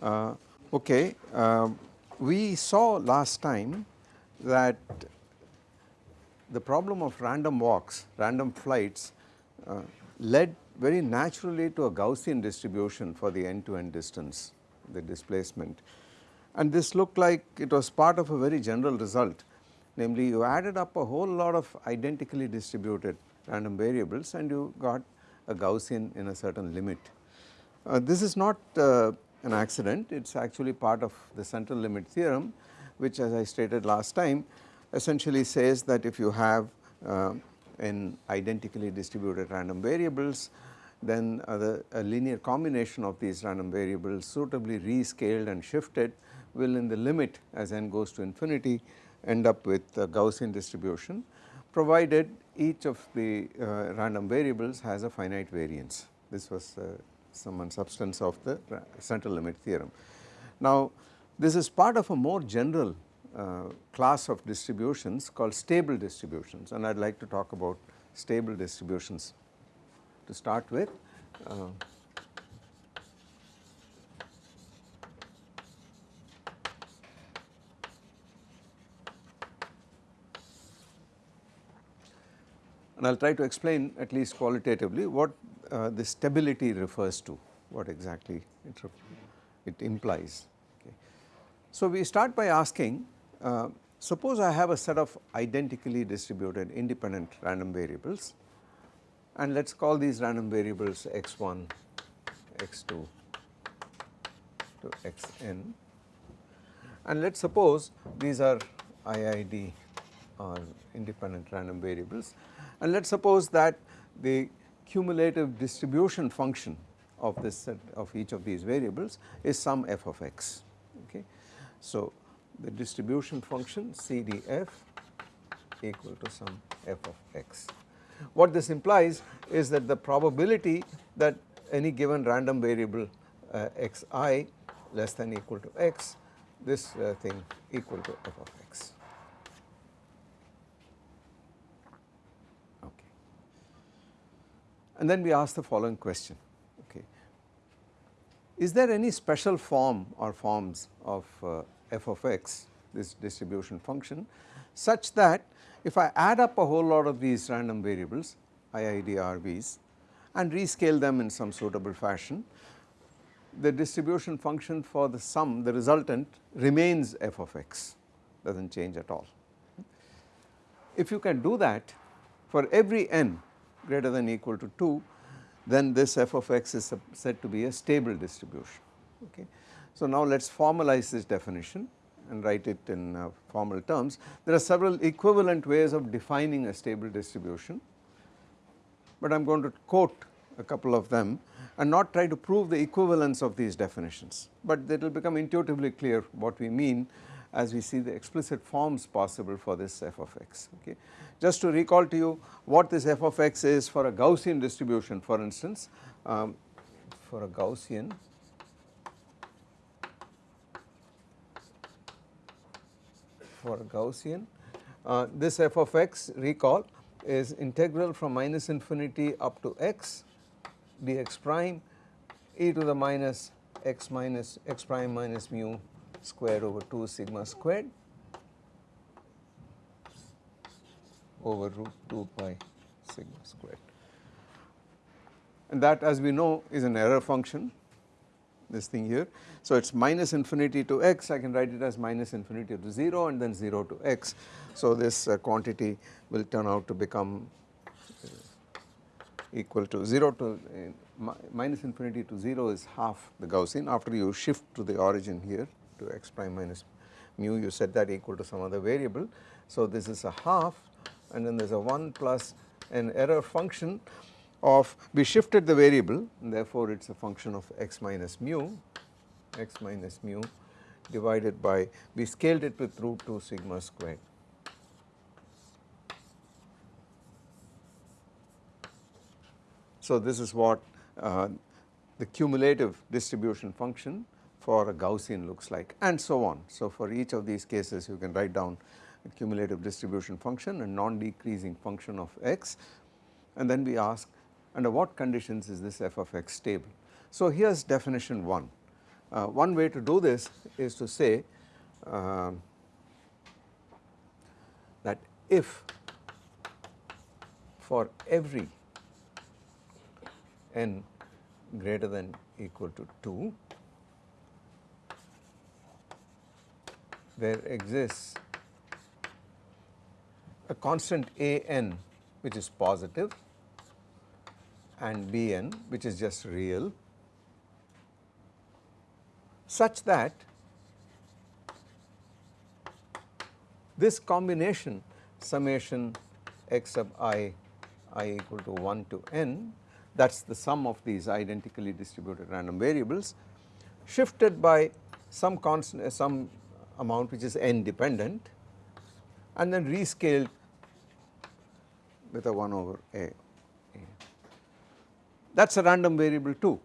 Uh, okay, uh, we saw last time that the problem of random walks, random flights uh, led very naturally to a Gaussian distribution for the end to end distance, the displacement. And this looked like it was part of a very general result namely you added up a whole lot of identically distributed random variables and you got a Gaussian in a certain limit. Uh, this is not uh, an accident, it is actually part of the central limit theorem which as I stated last time essentially says that if you have uh, in identically distributed random variables then uh, the, a linear combination of these random variables suitably rescaled and shifted will in the limit as n goes to infinity end up with a Gaussian distribution provided each of the uh, random variables has a finite variance. This was uh, some substance of the central limit theorem. Now this is part of a more general uh, class of distributions called stable distributions and I would like to talk about stable distributions to start with. Uh, I will try to explain at least qualitatively what uh, the stability refers to, what exactly it, it implies. Okay. So we start by asking uh, suppose I have a set of identically distributed independent random variables and let us call these random variables x1, x2 to xn and let us suppose these are IID or independent random variables and let us suppose that the cumulative distribution function of this set of each of these variables is some f of x okay. So the distribution function CDF equal to some f of x. What this implies is that the probability that any given random variable uh, xi less than equal to x this uh, thing equal to f of x. And then we ask the following question, okay. Is there any special form or forms of uh, f of x, this distribution function, such that if I add up a whole lot of these random variables, IIDRVs, and rescale them in some suitable fashion, the distribution function for the sum, the resultant remains f of x, does not change at all. If you can do that for every n greater than equal to 2 then this f of x is said to be a stable distribution okay. So now let us formalize this definition and write it in uh, formal terms. There are several equivalent ways of defining a stable distribution, but I am going to quote a couple of them and not try to prove the equivalence of these definitions, but it will become intuitively clear what we mean as we see the explicit forms possible for this f of x. Okay. Just to recall to you what this f of x is for a Gaussian distribution for instance, um, for a Gaussian for a Gaussian uh, this f of x recall is integral from minus infinity up to x dx prime e to the minus x minus x prime minus mu square over 2 sigma squared over root 2 pi sigma squared. And that as we know is an error function this thing here. So it is minus infinity to x I can write it as minus infinity to 0 and then 0 to x. So this uh, quantity will turn out to become uh, equal to 0 to uh, minus infinity to 0 is half the Gaussian after you shift to the origin here to x prime minus mu you set that equal to some other variable. So this is a half and then there is a 1 plus an error function of we shifted the variable and therefore it is a function of x minus mu x minus mu divided by we scaled it with root 2 sigma squared. So this is what uh, the cumulative distribution function for a Gaussian looks like and so on. So for each of these cases you can write down a cumulative distribution function a non-decreasing function of x and then we ask under what conditions is this f of x stable. So here is definition 1 uh, one way to do this is to say uh, that if for every n greater than equal to 2 there exists a constant a n which is positive and b n which is just real such that this combination summation x sub i i equal to 1 to n that is the sum of these identically distributed random variables shifted by some constant some amount which is n dependent and then rescaled with a 1 over a. That is a random variable too.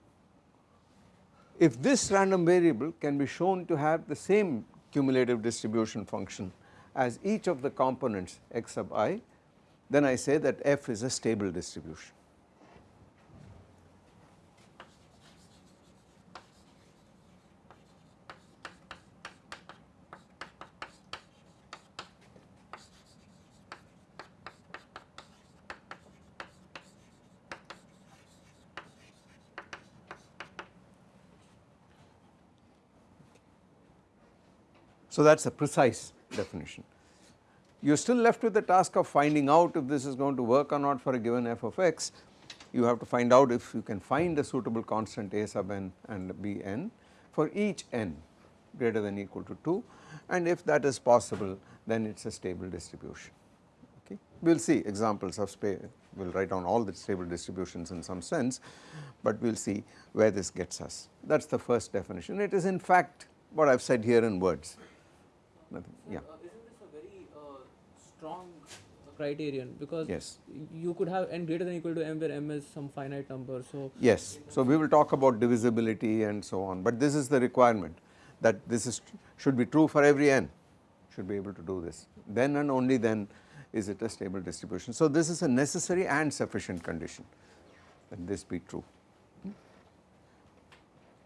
If this random variable can be shown to have the same cumulative distribution function as each of the components x sub i, then I say that f is a stable distribution. So, that is a precise definition. You are still left with the task of finding out if this is going to work or not for a given f of x. You have to find out if you can find a suitable constant a sub n and b n for each n greater than equal to 2 and if that is possible then it is a stable distribution. Okay. We will see examples of space, we will write down all the stable distributions in some sense, but we will see where this gets us. That is the first definition. It is in fact what I have said here in words nothing. yeah. Uh, isn't this a very uh, strong criterion because yes. you could have n greater than equal to m where m is some finite number. So yes, so we will talk about divisibility and so on, but this is the requirement that this is should be true for every n should be able to do this then and only then is it a stable distribution. So this is a necessary and sufficient condition that this be true,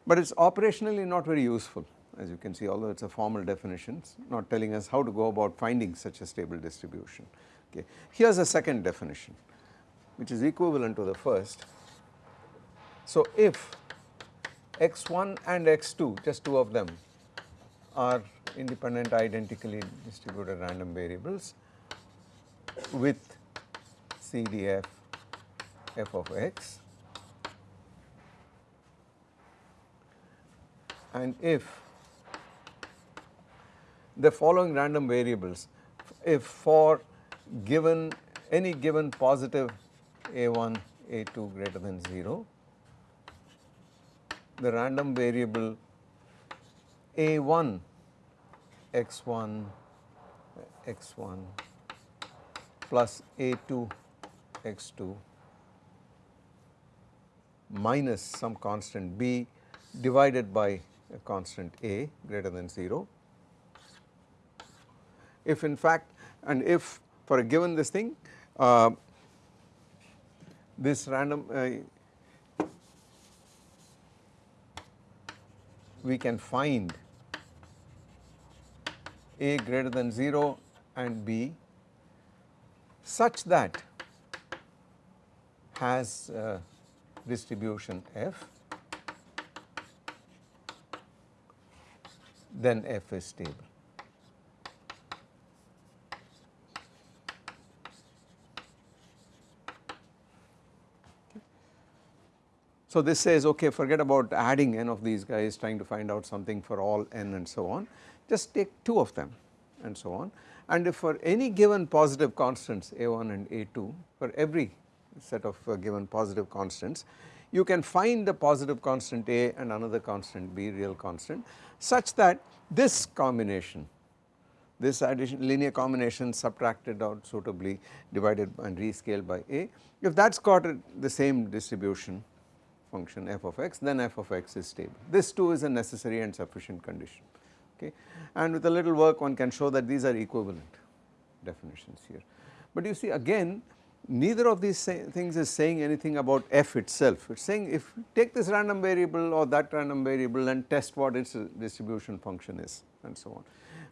but it is operationally not very useful as you can see although it is a formal definition not telling us how to go about finding such a stable distribution. Okay. Here is a second definition which is equivalent to the first. So, if x1 and x2 just two of them are independent identically distributed random variables with CDF f of x and if the following random variables if for given any given positive a1 a2 greater than 0 the random variable a1 x1 x1 plus a2 x2 minus some constant b divided by a constant a greater than 0 if in fact and if for a given this thing uh, this random uh, we can find a greater than 0 and b such that has uh, distribution f then f is stable. So, this says okay forget about adding n of these guys trying to find out something for all n and so on. Just take 2 of them and so on. And if for any given positive constants a1 and a2 for every set of uh, given positive constants you can find the positive constant a and another constant b real constant such that this combination this addition linear combination subtracted out suitably divided and rescaled by a if that has got the same distribution function f of x then f of x is stable. This too is a necessary and sufficient condition okay and with a little work one can show that these are equivalent definitions here. But you see again neither of these things is saying anything about f itself. It is saying if take this random variable or that random variable and test what its distribution function is and so on.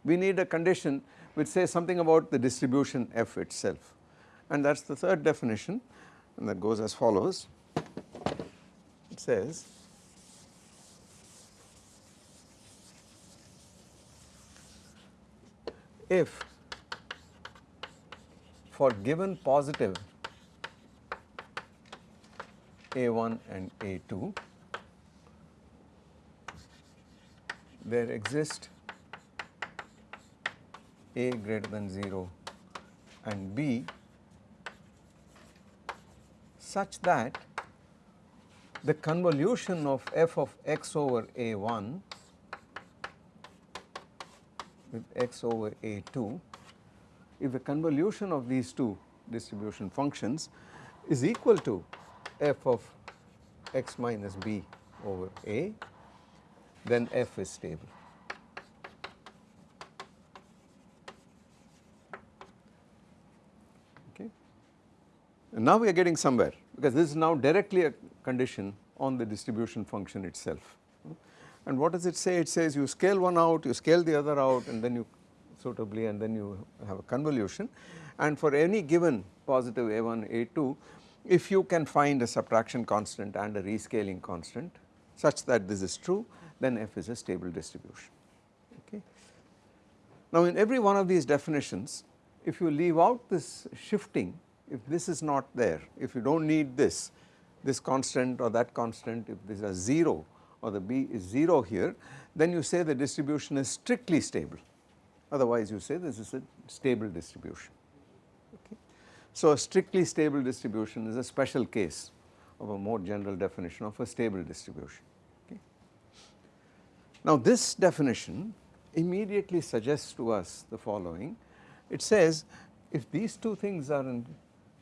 We need a condition which says something about the distribution f itself and that is the third definition and that goes as follows. It says if for given positive A1 and A2 there exist A greater than 0 and B such that the convolution of f of x over A1 with x over A2 if the convolution of these two distribution functions is equal to f of x minus b over a, then f is stable. Okay. And now we are getting somewhere because this is now directly a condition on the distribution function itself. And what does it say? It says you scale one out, you scale the other out and then you suitably and then you have a convolution and for any given positive a1 a2 if you can find a subtraction constant and a rescaling constant such that this is true then f is a stable distribution okay. Now in every one of these definitions if you leave out this shifting if this is not there if you do not need this this constant or that constant if this is 0 or the b is 0 here then you say the distribution is strictly stable otherwise you say this is a stable distribution. Okay. So a strictly stable distribution is a special case of a more general definition of a stable distribution. Okay. Now this definition immediately suggests to us the following, it says if these two things are in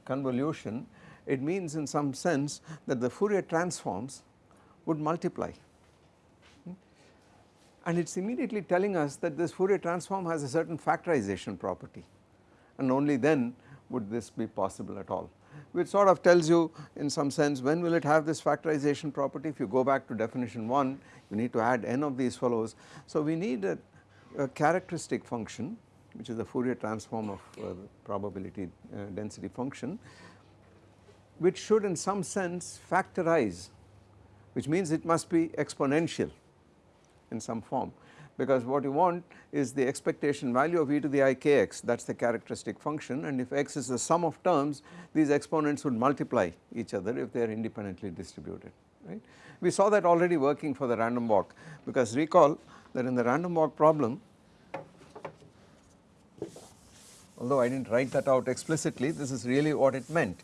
convolution it means in some sense that the Fourier transforms would multiply. And it is immediately telling us that this Fourier transform has a certain factorization property and only then would this be possible at all. Which sort of tells you in some sense when will it have this factorization property? If you go back to definition 1 you need to add n of these fellows. So we need a, a characteristic function which is the Fourier transform of uh, probability uh, density function which should in some sense factorize which means it must be exponential in some form because what you want is the expectation value of e to the i kx that is the characteristic function and if x is the sum of terms these exponents would multiply each other if they are independently distributed right. We saw that already working for the random walk because recall that in the random walk problem although I did not write that out explicitly this is really what it meant.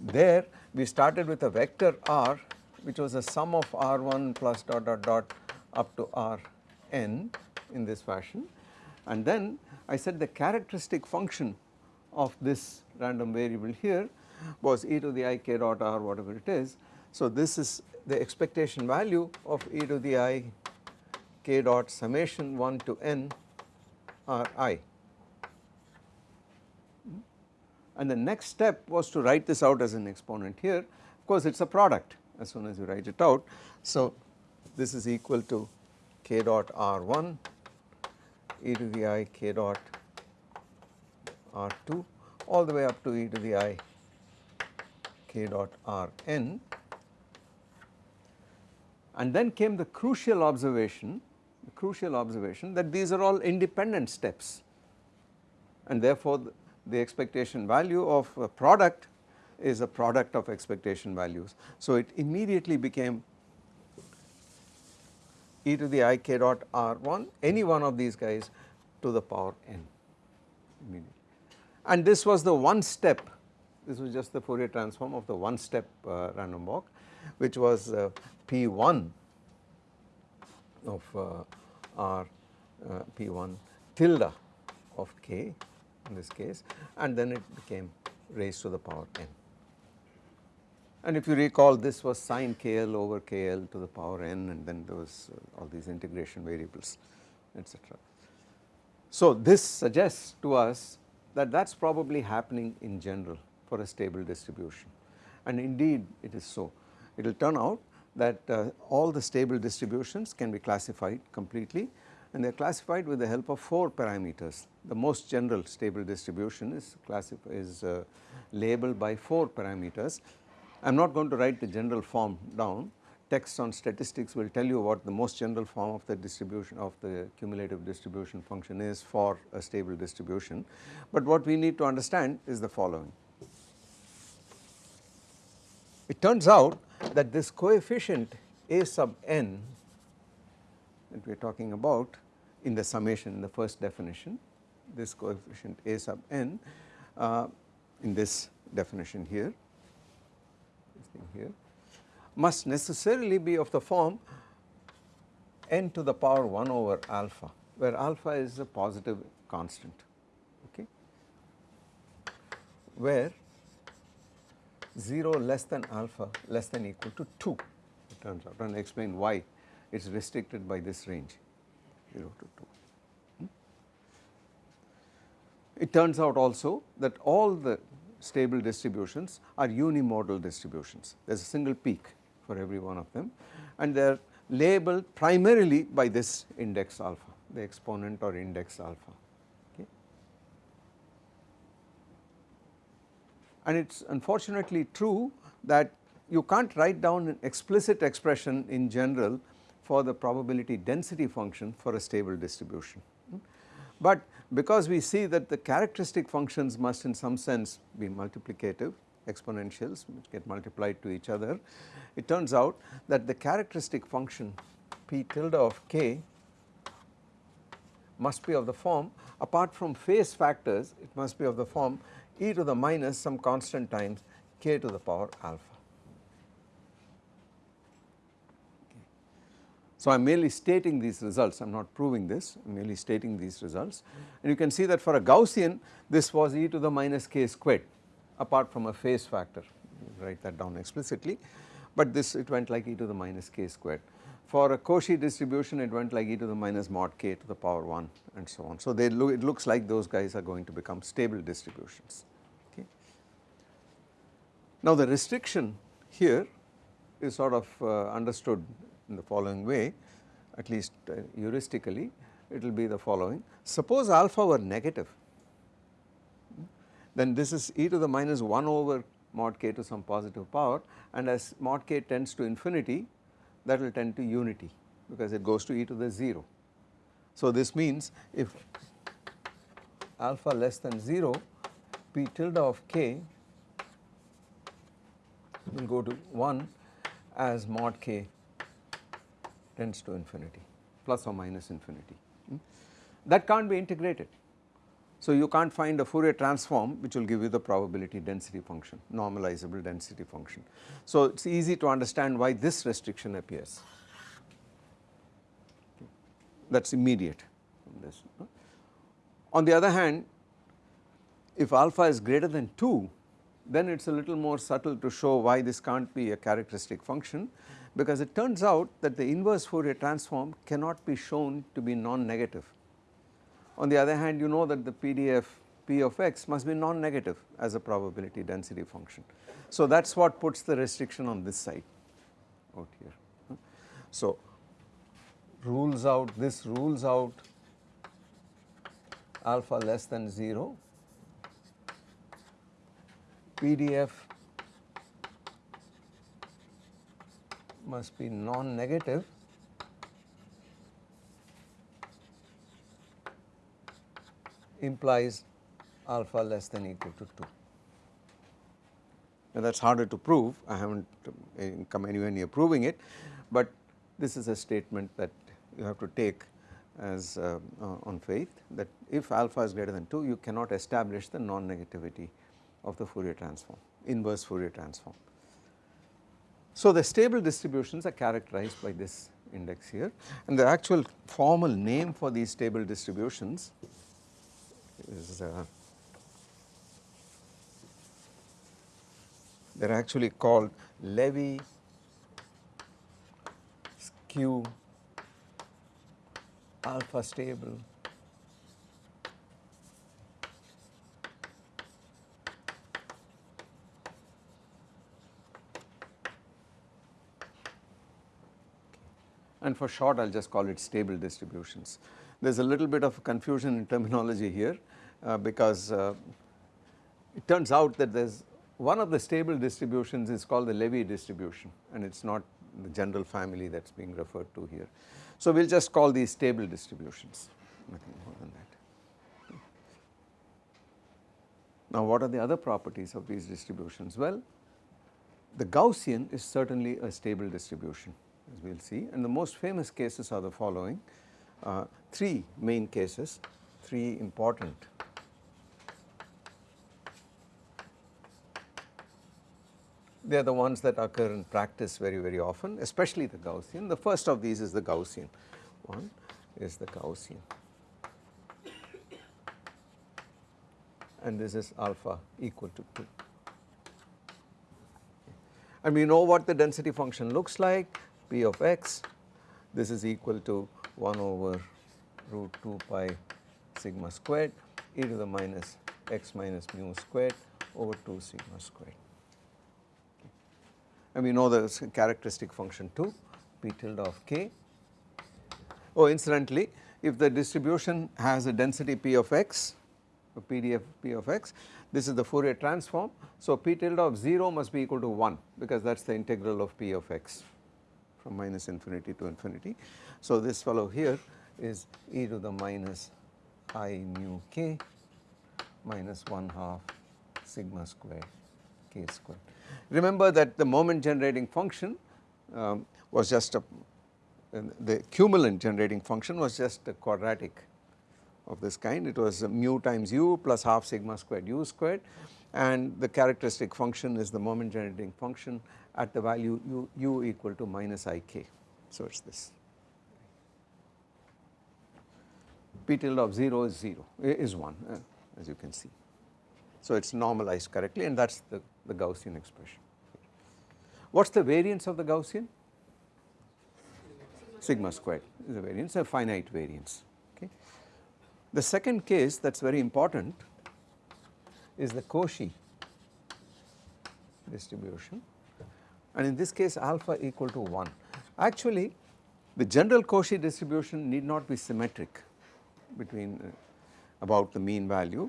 There we started with a vector r which was a sum of r1 plus dot dot dot up to R n in this fashion and then I said the characteristic function of this random variable here was e to the i k dot r whatever it is. So this is the expectation value of e to the i k dot summation 1 to n r i and the next step was to write this out as an exponent here. Of course it is a product as soon as you write it out. So this is equal to k dot r1 e to the i k dot r2 all the way up to e to the i k dot rn. And then came the crucial observation the crucial observation that these are all independent steps. And therefore the, expectation value of a product is a product of expectation values. So it immediately became e to the i k dot r1 any one of these guys to the power n and this was the one step this was just the Fourier transform of the one step uh, random walk which was uh, p1 of uh, r uh, p1 tilde of k in this case and then it became raised to the power n. And if you recall this was sine kl over kl to the power n and then there was uh, all these integration variables etc. So this suggests to us that that is probably happening in general for a stable distribution and indeed it is so. It will turn out that uh, all the stable distributions can be classified completely and they are classified with the help of 4 parameters. The most general stable distribution is, is uh, labeled by 4 parameters. I am not going to write the general form down, text on statistics will tell you what the most general form of the distribution of the cumulative distribution function is for a stable distribution. But what we need to understand is the following. It turns out that this coefficient a sub n that we are talking about in the summation in the first definition, this coefficient a sub n uh, in this definition here, this thing here must necessarily be of the form n to the power 1 over alpha where alpha is a positive constant okay? Where 0 less than alpha less than equal to 2 it turns out. And I explain why it is restricted by this range 0 to 2. Hmm? It turns out also that all the stable distributions are unimodal distributions there is a single peak for every one of them and they are labeled primarily by this index alpha the exponent or index alpha okay. And it is unfortunately true that you can't write down an explicit expression in general for the probability density function for a stable distribution. But because we see that the characteristic functions must in some sense be multiplicative exponentials which get multiplied to each other, it turns out that the characteristic function p tilde of k must be of the form apart from phase factors it must be of the form e to the minus some constant times k to the power alpha. So, I am merely stating these results, I am not proving this, I am merely stating these results and you can see that for a Gaussian this was e to the minus k squared apart from a phase factor, write that down explicitly, but this it went like e to the minus k squared. For a Cauchy distribution it went like e to the minus mod k to the power 1 and so on. So, they look it looks like those guys are going to become stable distributions. Okay. Now, the restriction here is sort of uh, understood in the following way at least uh, heuristically it will be the following. Suppose alpha were negative then this is e to the minus 1 over mod k to some positive power and as mod k tends to infinity that will tend to unity because it goes to e to the 0. So this means if alpha less than 0 p tilde of k will go to 1 as mod k tends to infinity plus or minus infinity. Hmm? That can't be integrated so, you can't find a Fourier transform which will give you the probability density function, normalizable density function. So, it is easy to understand why this restriction appears, that is immediate this. On the other hand, if alpha is greater than 2, then it is a little more subtle to show why this can't be a characteristic function because it turns out that the inverse Fourier transform cannot be shown to be non-negative on the other hand you know that the PDF P of x must be non-negative as a probability density function. So that is what puts the restriction on this side out here. So rules out this rules out alpha less than 0 PDF must be non-negative implies alpha less than equal to 2. Now that is harder to prove, I have not uh, come anywhere near proving it, but this is a statement that you have to take as uh, uh, on faith that if alpha is greater than 2 you cannot establish the non-negativity of the Fourier transform, inverse Fourier transform. So the stable distributions are characterized by this index here. And the actual formal name for these stable distributions is uh, they are actually called Levy skew alpha stable and for short I will just call it stable distributions. There is a little bit of confusion in terminology here uh, because uh, it turns out that there is one of the stable distributions is called the Levy distribution and it is not the general family that is being referred to here. So we will just call these stable distributions nothing more than that. Now what are the other properties of these distributions? Well the Gaussian is certainly a stable distribution as we will see. And the most famous cases are the following. Uh, three main cases, three important. They are the ones that occur in practice very very often especially the Gaussian. The first of these is the Gaussian, one is the Gaussian. And this is alpha equal to 2 and we know what the density function looks like p of x this is equal to 1 over root 2 pi sigma squared e to the minus x minus mu squared over 2 sigma squared and we know the characteristic function too p tilde of k. Oh incidentally if the distribution has a density p of x a PDF p of x this is the Fourier transform. So p tilde of 0 must be equal to 1 because that is the integral of p of x from minus infinity to infinity. So this fellow here is e to the minus i mu k minus 1 half sigma square k square. Remember that the moment generating function um, was just a the cumulant generating function was just a quadratic of this kind it was mu times u plus half sigma squared u squared and the characteristic function is the moment generating function at the value u, u equal to minus ik. So it is this. P tilde of 0 is 0 is 1 uh, as you can see. So it is normalized correctly and that is the, the Gaussian expression. What is the variance of the Gaussian? Sigma squared is a variance a finite variance Okay. the second case that is very important is the Cauchy distribution and in this case alpha equal to 1. Actually the general Cauchy distribution need not be symmetric between uh, about the mean value.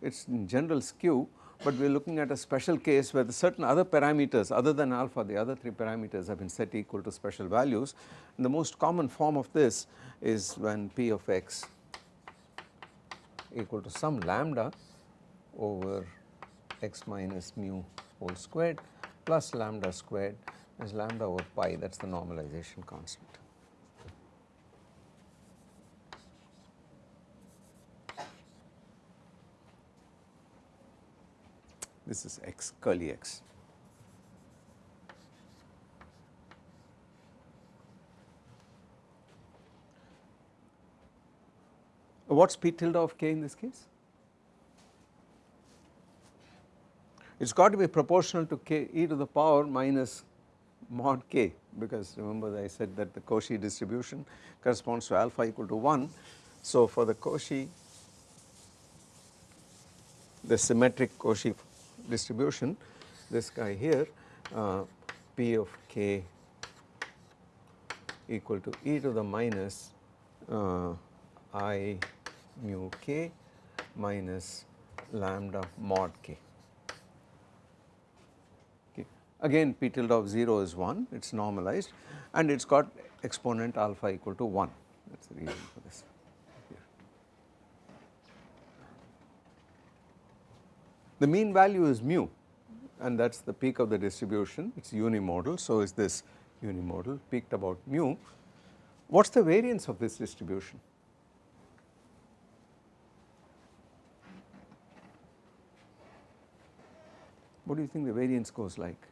It is in general skew but we are looking at a special case where the certain other parameters other than alpha the other three parameters have been set equal to special values. And the most common form of this is when p of x equal to some lambda over x minus mu whole squared plus lambda squared is lambda over pi that is the normalization constant. This is x curly x. What is p tilde of k in this case? It has got to be proportional to k e to the power minus mod k because remember I said that the Cauchy distribution corresponds to alpha equal to 1. So for the Cauchy the symmetric Cauchy distribution this guy here uh, p of k equal to e to the minus uh, i mu k minus lambda mod k. Again p tilde of 0 is 1 it is normalized and it has got exponent alpha equal to 1 that is the reason for this. The mean value is mu and that is the peak of the distribution it is unimodal so is this unimodal peaked about mu. What is the variance of this distribution? What do you think the variance goes like?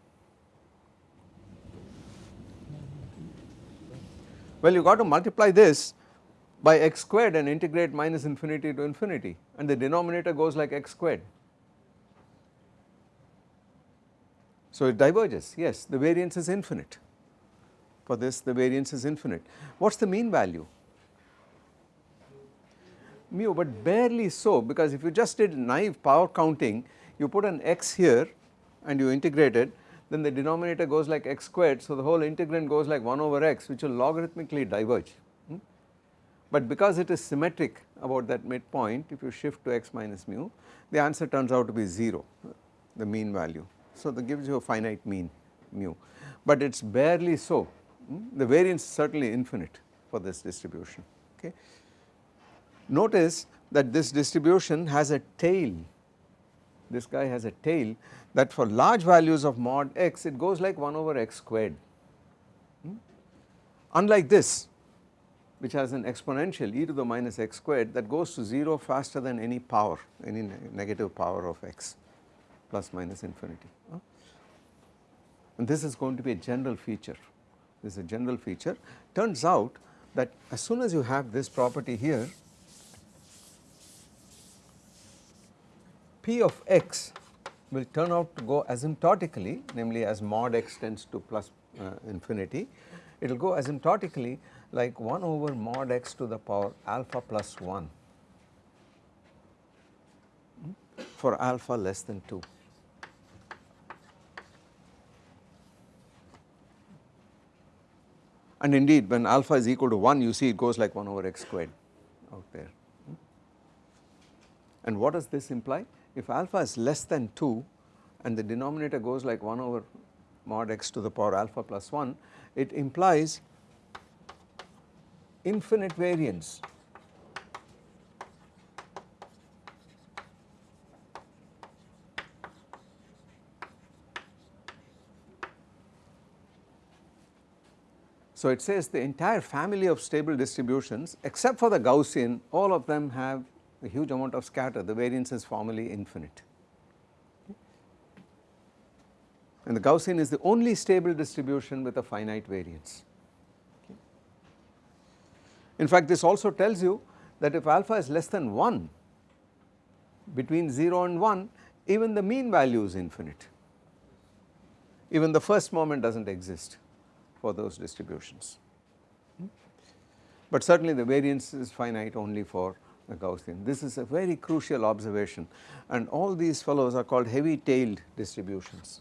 Well, you got to multiply this by x squared and integrate minus infinity to infinity and the denominator goes like x squared. So it diverges, yes, the variance is infinite. For this, the variance is infinite. What is the mean value? Mu, but barely so because if you just did naive power counting, you put an x here and you integrate it, then the denominator goes like x squared. So, the whole integrand goes like 1 over x which will logarithmically diverge. Hmm? But because it is symmetric about that midpoint if you shift to x minus mu the answer turns out to be 0 the mean value. So, that gives you a finite mean mu but it is barely so hmm? the variance is certainly infinite for this distribution okay. Notice that this distribution has a tail this guy has a tail that for large values of mod x it goes like 1 over x squared. Hmm? Unlike this which has an exponential e to the minus x squared that goes to 0 faster than any power any ne negative power of x plus minus infinity. Huh? And this is going to be a general feature this is a general feature turns out that as soon as you have this property here P of x will turn out to go asymptotically namely as mod x tends to plus uh, infinity it will go asymptotically like 1 over mod x to the power alpha plus 1 for alpha less than 2. And indeed when alpha is equal to 1 you see it goes like 1 over x squared out there. And what does this imply? If alpha is less than 2 and the denominator goes like 1 over mod x to the power alpha plus 1 it implies infinite variance. So, it says the entire family of stable distributions except for the Gaussian all of them have a huge amount of scatter the variance is formally infinite. And the Gaussian is the only stable distribution with a finite variance. In fact, this also tells you that if alpha is less than 1 between 0 and 1 even the mean value is infinite even the first moment does not exist for those distributions. But certainly the variance is finite only for the Gaussian. This is a very crucial observation and all these fellows are called heavy tailed distributions.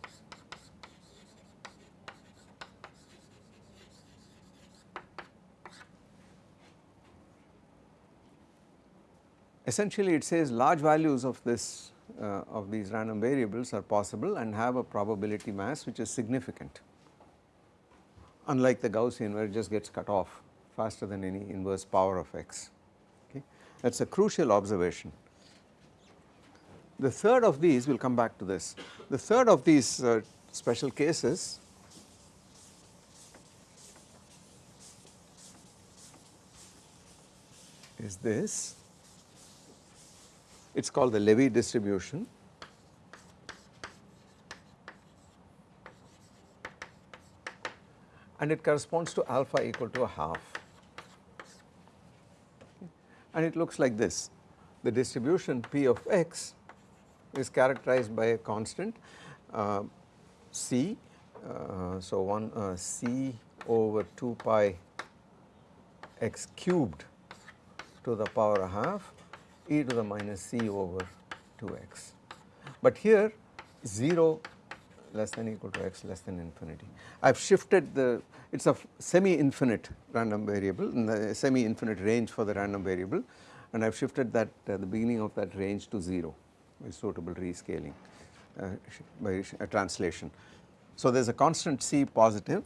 Essentially it says large values of this uh, of these random variables are possible and have a probability mass which is significant unlike the Gaussian where it just gets cut off faster than any inverse power of x that is a crucial observation. The third of these we will come back to this, the third of these uh, special cases is this, it is called the Levy distribution. and it corresponds to alpha equal to a half and it looks like this. The distribution P of x is characterized by a constant uh, C, uh, so 1 uh, C over 2 pi x cubed to the power a half e to the minus c over 2x. But here 0 less than equal to x less than infinity. I have shifted the it is a semi infinite random variable in the semi infinite range for the random variable and I have shifted that uh, the beginning of that range to 0 by suitable rescaling uh, by a translation. So there is a constant c positive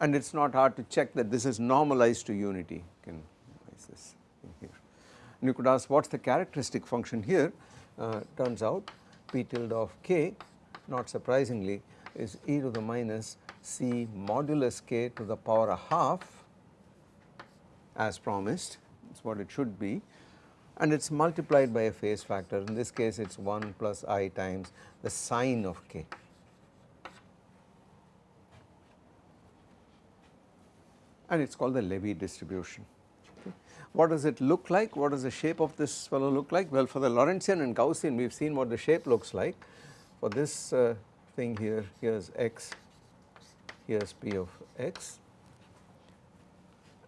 and it is not hard to check that this is normalized to unity you can this here. And you could ask what is the characteristic function here uh, turns out p tilde of k not surprisingly is e to the minus c modulus k to the power a half as promised that is what it should be and it is multiplied by a phase factor in this case it is 1 plus i times the sign of k. and it is called the Levy distribution. Okay. What does it look like? What does the shape of this fellow look like? Well for the Lorentzian and Gaussian we have seen what the shape looks like. For this uh, thing here, here is x, here is p of x.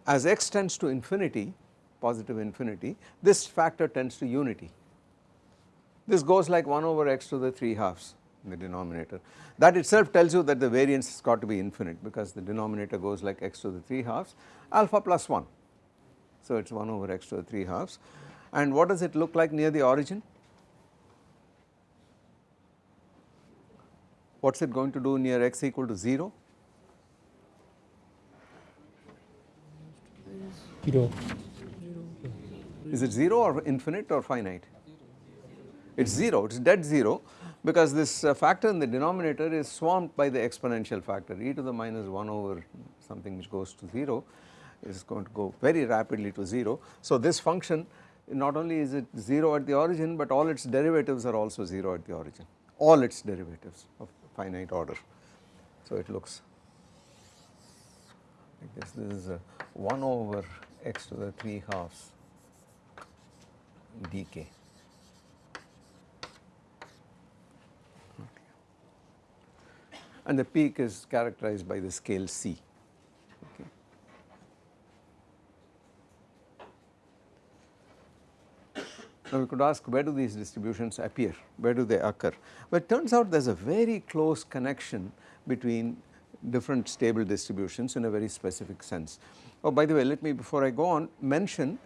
As x tends to infinity, positive infinity, this factor tends to unity. This goes like 1 over x to the 3 halves in the denominator. That itself tells you that the variance has got to be infinite because the denominator goes like x to the 3 halves alpha plus 1. So it is 1 over x to the 3 halves and what does it look like near the origin? What is it going to do near x equal to 0? 0. Is it 0 or infinite or finite? It is 0, it is dead 0 because this uh, factor in the denominator is swamped by the exponential factor e to the minus 1 over something which goes to 0 is going to go very rapidly to 0. So this function not only is it 0 at the origin but all its derivatives are also 0 at the origin, all its derivatives of finite order. So it looks like this, this is a 1 over x to the 3 halves dk. And the peak is characterized by the scale c. Now we could ask where do these distributions appear, where do they occur? Well it turns out there is a very close connection between different stable distributions in a very specific sense. Oh by the way let me before I go on mention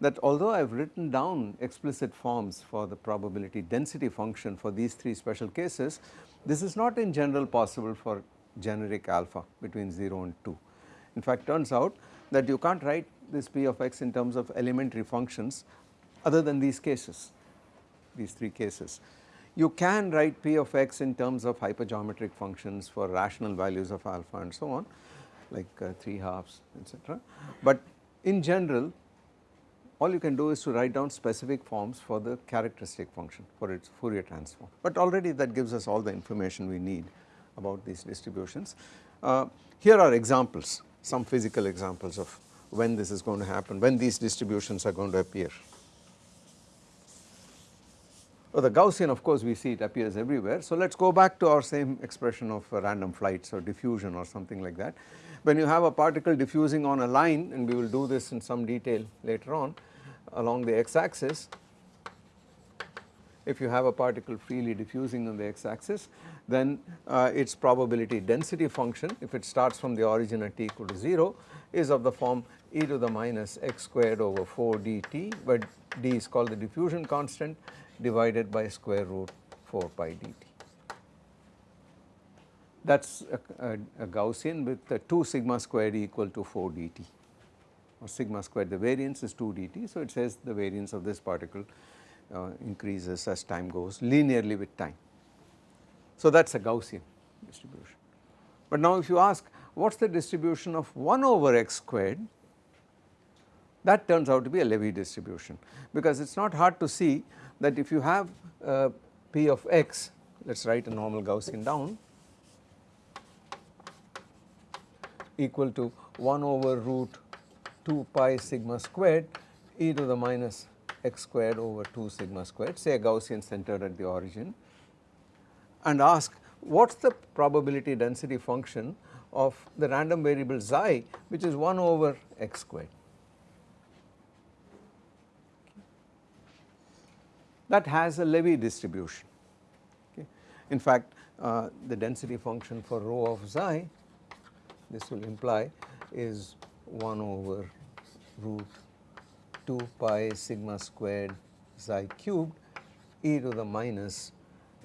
that although I have written down explicit forms for the probability density function for these three special cases, this is not in general possible for generic alpha between 0 and 2. In fact turns out that you can't write this p of x in terms of elementary functions other than these cases, these three cases. You can write p of x in terms of hypergeometric functions for rational values of alpha and so on like uh, 3 halves etc. But in general all you can do is to write down specific forms for the characteristic function for its Fourier transform. But already that gives us all the information we need about these distributions. Uh, here are examples, some physical examples of when this is going to happen, when these distributions are going to appear. Well, the Gaussian of course we see it appears everywhere. So let us go back to our same expression of uh, random flights or diffusion or something like that. When you have a particle diffusing on a line and we will do this in some detail later on, along the x axis if you have a particle freely diffusing on the x axis then uh, its probability density function if it starts from the origin at t equal to 0 is of the form e to the minus x squared over 4 dt where d is called the diffusion constant divided by square root 4 pi dt. That is a, a, a, Gaussian with 2 sigma squared equal to 4 dt or sigma squared the variance is 2 dt. So, it says the variance of this particle uh, increases as time goes linearly with time. So, that is a Gaussian distribution. But now if you ask what is the distribution of 1 over x squared that turns out to be a Levy distribution because it is not hard to see that if you have uh, p of x let us write a normal Gaussian down equal to 1 over root 2 pi sigma squared e to the minus x squared over 2 sigma squared say a Gaussian centered at the origin and ask what is the probability density function of the random variable xi which is 1 over x squared. That has a Levy distribution. Okay. In fact, uh, the density function for rho of xi this will imply is 1 over root 2 pi sigma squared xi cubed e to the minus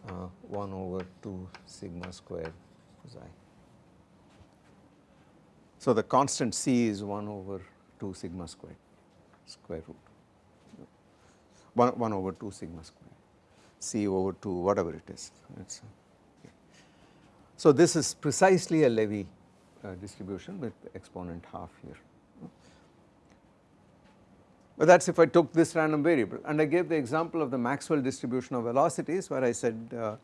uh, 1 over 2 sigma squared xi. So, the constant c is 1 over 2 sigma squared square root 1, 1 over 2 sigma squared c over 2 whatever it is. Okay. So, this is precisely a Levy uh, distribution with exponent half here. But that is if I took this random variable and I gave the example of the Maxwell distribution of velocities where I said uh,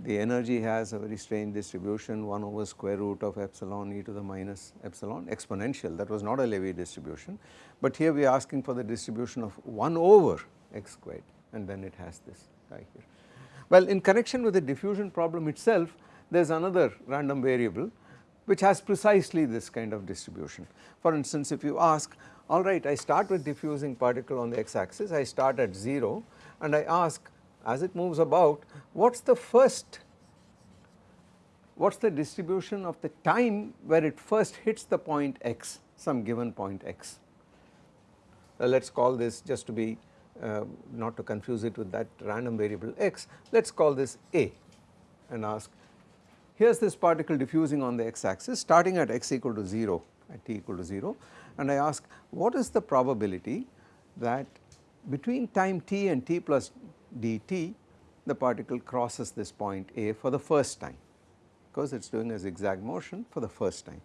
the energy has a very strange distribution 1 over square root of epsilon e to the minus epsilon exponential that was not a Levy distribution. But here we are asking for the distribution of 1 over x squared and then it has this guy here. Well in connection with the diffusion problem itself there is another random variable which has precisely this kind of distribution. For instance, if you ask alright I start with diffusing particle on the x axis, I start at 0 and I ask as it moves about what is the first what is the distribution of the time where it first hits the point x some given point x. Uh, let us call this just to be uh, not to confuse it with that random variable x let us call this a and ask here is this particle diffusing on the x axis starting at x equal to 0 at t equal to 0 and I ask what is the probability that between time t and t plus dt the particle crosses this point A for the first time? Because it is doing a zigzag motion for the first time.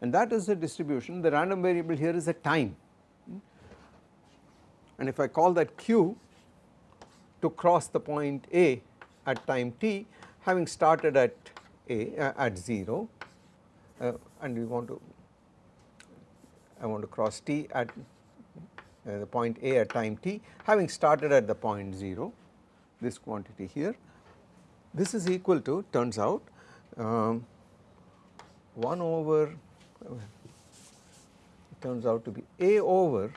And that is the distribution. The random variable here is the time and if I call that q to cross the point A at time t having started at A uh, at 0 uh, and we want to I want to cross t at uh, the point A at time t having started at the point 0 this quantity here this is equal to turns out um, 1 over turns out to be A over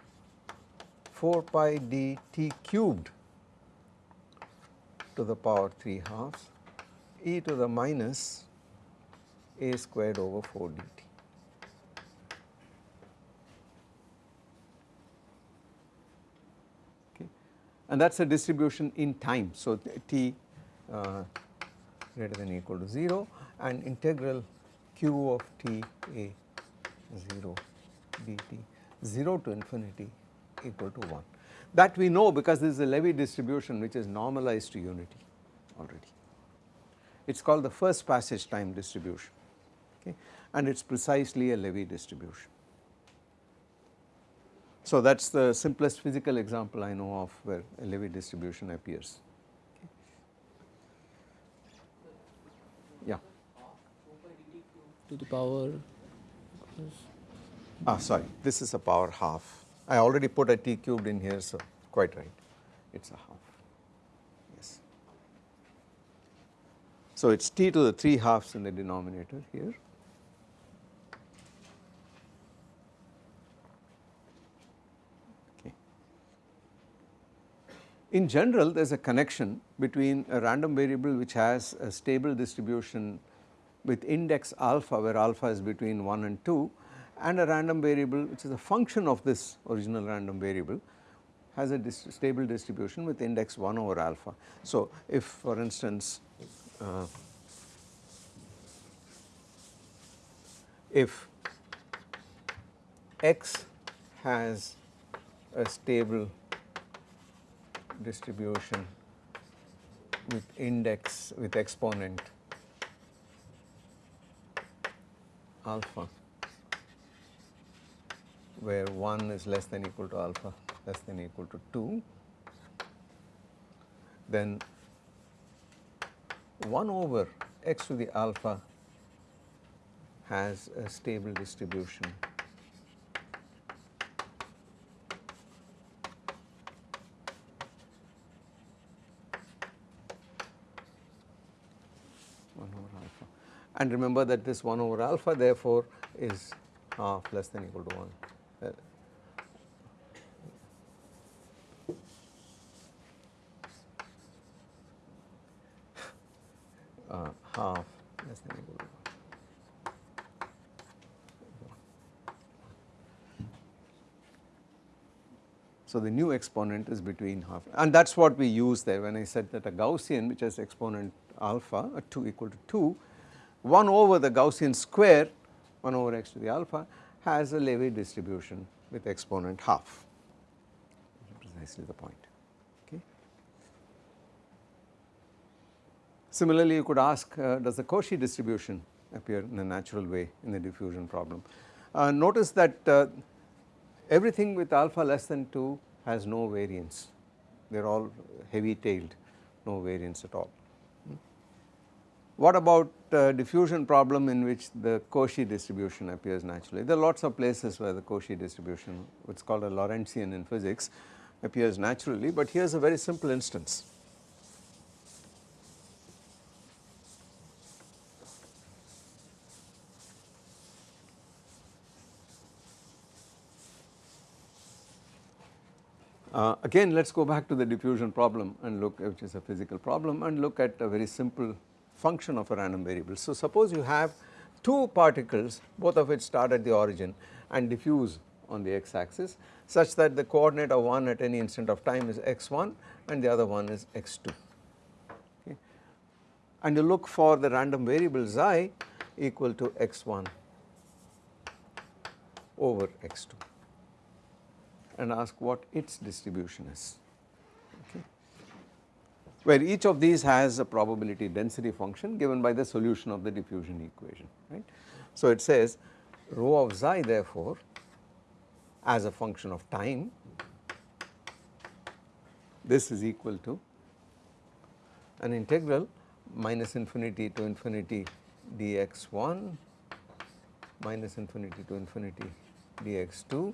4 pi d t cubed to the power 3 halves e to the minus a squared over 4 dt. Okay. And that is a distribution in time. So, t uh, greater than equal to 0 and integral q of t a 0 dt 0 to infinity equal to 1. That we know because this is a Levy distribution which is normalized to unity already. It is called the first passage time distribution okay, and it is precisely a Levy distribution. So that is the simplest physical example I know of where a Levy distribution appears. Okay. Yeah. To the power. Ah, sorry. This is a power half. I already put a t cubed in here so quite right it is a half yes. So it is t to the 3 halves in the denominator here. In general there is a connection between a random variable which has a stable distribution with index alpha where alpha is between 1 and 2 and a random variable which is a function of this original random variable has a stable distribution with index 1 over alpha. So, if for instance uh, if x has a stable distribution with index with exponent alpha where 1 is less than equal to alpha less than equal to 2 then 1 over x to the alpha has a stable distribution. And remember that this 1 over alpha therefore is half less than equal to 1 uh, half less than equal to 1. So, the new exponent is between half and that is what we use there when I said that a Gaussian which has exponent alpha a 2 equal to 2 1 over the Gaussian square 1 over x to the alpha has a Levy distribution with exponent half precisely the point. Similarly, you could ask uh, does the Cauchy distribution appear in a natural way in the diffusion problem. Uh, notice that uh, everything with alpha less than 2 has no variance, they are all heavy tailed, no variance at all. What about uh, diffusion problem in which the Cauchy distribution appears naturally? There are lots of places where the Cauchy distribution which is called a Lorentzian in physics appears naturally, but here is a very simple instance. Uh, again let us go back to the diffusion problem and look which is a physical problem and look at a very simple function of a random variable. So, suppose you have two particles both of which start at the origin and diffuse on the x axis such that the coordinate of one at any instant of time is x1 and the other one is x2 okay. and you look for the random variable xi equal to x1 over x2 and ask what its distribution is okay where each of these has a probability density function given by the solution of the diffusion equation right. So it says rho of xi therefore as a function of time this is equal to an integral minus infinity to infinity dx1 minus infinity to infinity dx2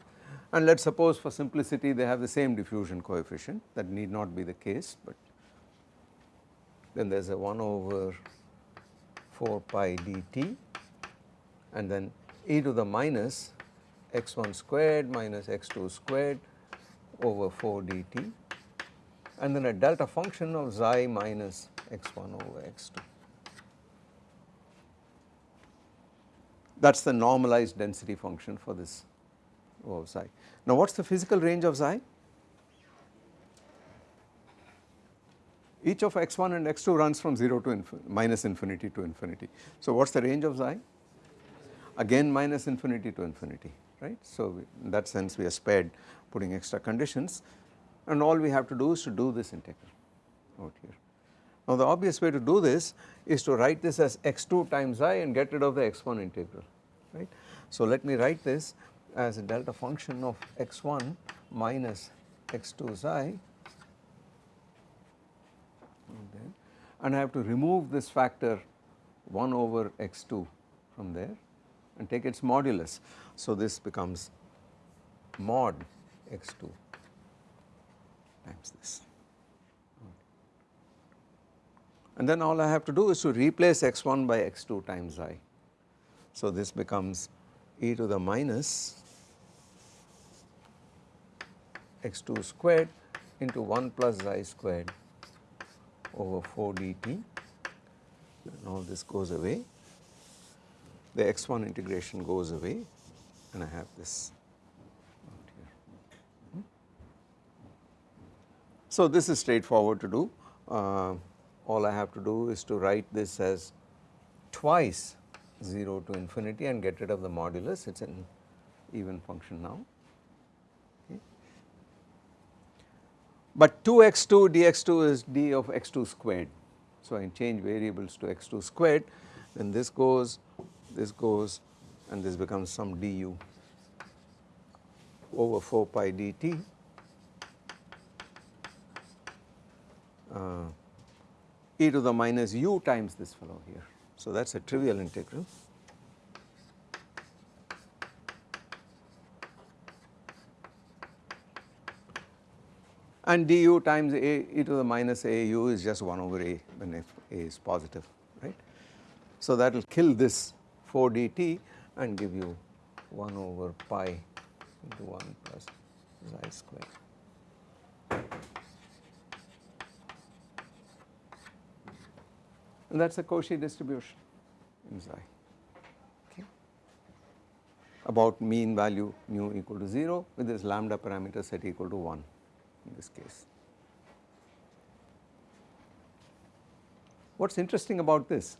and let us suppose for simplicity they have the same diffusion coefficient. That need not be the case but then there is a 1 over 4 pi dt. And then e to the minus x1 squared minus x2 squared over 4 dt. And then a delta function of xi minus x1 over x2. That is the normalized density function for this Oh, of xi. Now what is the physical range of xi? Each of x1 and x2 runs from 0 to infin minus infinity to infinity. So what is the range of xi? Again minus infinity to infinity right. So in that sense we are spared putting extra conditions and all we have to do is to do this integral out here. Now the obvious way to do this is to write this as x2 times i and get rid of the x1 integral right. So let me write this as a delta function of x1 minus x2 xi and I have to remove this factor 1 over x2 from there and take its modulus. So this becomes mod x2 times this. And then all I have to do is to replace x1 by x2 times i. So this becomes e to the minus x2 squared into 1 plus xi squared over 4 dt and all this goes away. The x1 integration goes away and I have this. Hmm? So this is straightforward to do. Uh, all I have to do is to write this as twice 0 to infinity and get rid of the modulus it is an even function now. But 2x2 dx2 is d of x2 squared. So I change variables to x2 squared then this goes, this goes and this becomes some du over 4 pi dt uh, e to the minus u times this fellow here. So that is a trivial integral. And du times a e to the minus a u is just 1 over a when if a is positive right. So that will kill this 4 dt and give you 1 over pi into 1 plus xi square. And that is a Cauchy distribution in xi okay. about mean value mu equal to 0 with this lambda parameter set equal to 1 in this case. What is interesting about this?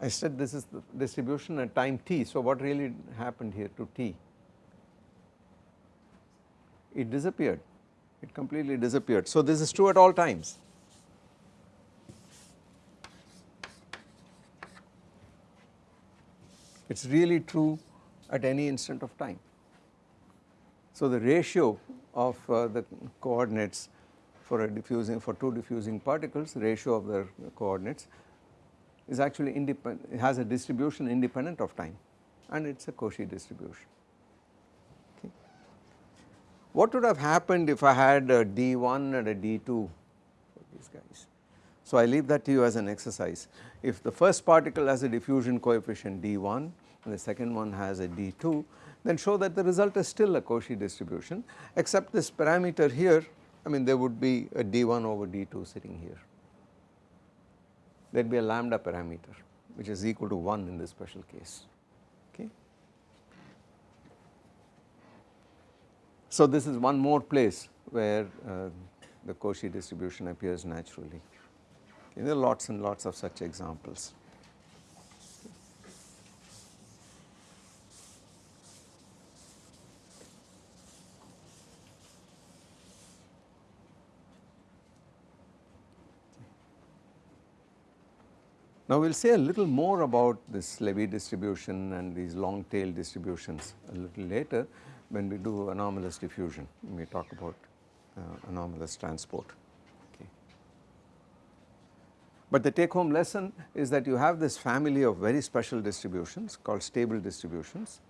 I said this is the distribution at time t. So what really happened here to t? It disappeared, it completely disappeared. So this is true at all times. It is really true at any instant of time. So the ratio of uh, the coordinates for a diffusing for two diffusing particles ratio of their coordinates is actually independent has a distribution independent of time and it is a Cauchy distribution. Okay. What would have happened if I had a D1 and a D2 for these guys? So I leave that to you as an exercise. If the first particle has a diffusion coefficient D1 and the second one has a D2 then show that the result is still a Cauchy distribution except this parameter here I mean there would be a d1 over d2 sitting here there would be a lambda parameter which is equal to 1 in this special case. Okay. So this is one more place where uh, the Cauchy distribution appears naturally. There are lots and lots of such examples. Now we will say a little more about this Levy distribution and these long tail distributions a little later when we do anomalous diffusion, when we talk about uh, anomalous transport. Okay. But the take home lesson is that you have this family of very special distributions called stable distributions